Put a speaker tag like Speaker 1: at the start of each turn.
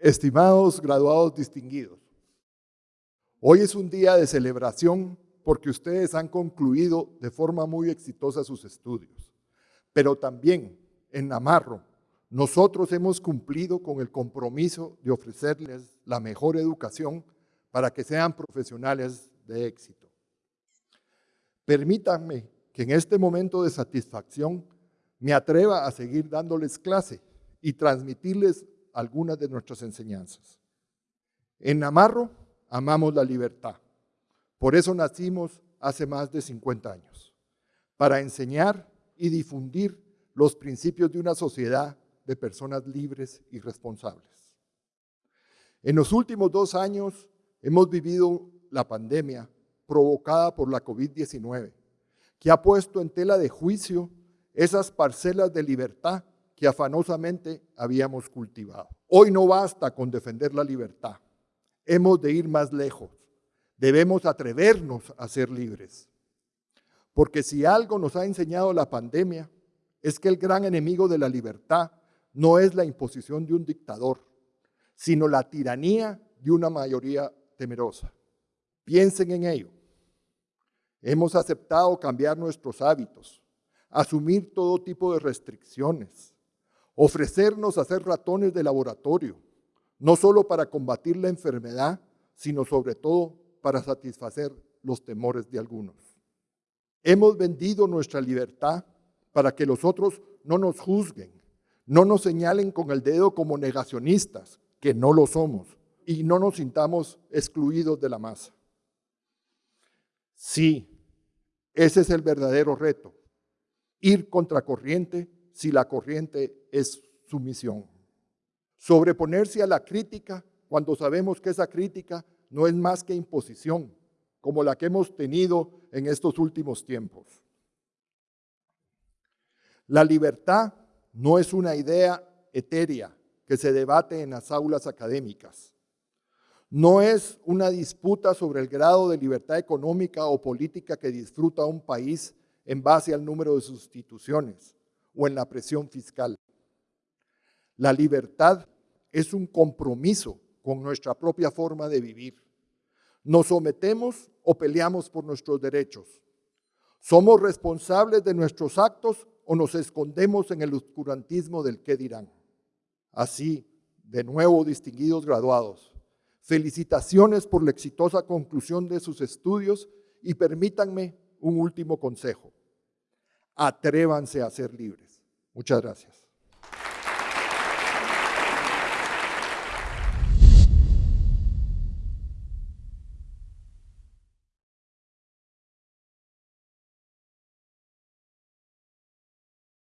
Speaker 1: Estimados graduados distinguidos, hoy es un día de celebración porque ustedes han concluido de forma muy exitosa sus estudios, pero también en Namarro nosotros hemos cumplido con el compromiso de ofrecerles la mejor educación para que sean profesionales de éxito. Permítanme que en este momento de satisfacción me atreva a seguir dándoles clase y transmitirles algunas de nuestras enseñanzas. En Namarro amamos la libertad. Por eso nacimos hace más de 50 años, para enseñar y difundir los principios de una sociedad de personas libres y responsables. En los últimos dos años hemos vivido la pandemia provocada por la COVID-19, que ha puesto en tela de juicio esas parcelas de libertad que afanosamente habíamos cultivado. Hoy no basta con defender la libertad, hemos de ir más lejos, debemos atrevernos a ser libres. Porque si algo nos ha enseñado la pandemia, es que el gran enemigo de la libertad no es la imposición de un dictador, sino la tiranía de una mayoría temerosa. Piensen en ello. Hemos aceptado cambiar nuestros hábitos, asumir todo tipo de restricciones, ofrecernos a ser ratones de laboratorio, no solo para combatir la enfermedad, sino sobre todo para satisfacer los temores de algunos. Hemos vendido nuestra libertad para que los otros no nos juzguen, no nos señalen con el dedo como negacionistas, que no lo somos, y no nos sintamos excluidos de la masa. Sí, ese es el verdadero reto, ir contracorriente si la corriente es su misión. Sobreponerse a la crítica cuando sabemos que esa crítica no es más que imposición, como la que hemos tenido en estos últimos tiempos. La libertad no es una idea etérea que se debate en las aulas académicas. No es una disputa sobre el grado de libertad económica o política que disfruta un país en base al número de sustituciones o en la presión fiscal. La libertad es un compromiso con nuestra propia forma de vivir. Nos sometemos o peleamos por nuestros derechos. Somos responsables de nuestros actos o nos escondemos en el oscurantismo del qué dirán. Así, de nuevo, distinguidos graduados, felicitaciones por la exitosa conclusión de sus estudios y permítanme un último consejo. Atrévanse a ser libres. Muchas gracias.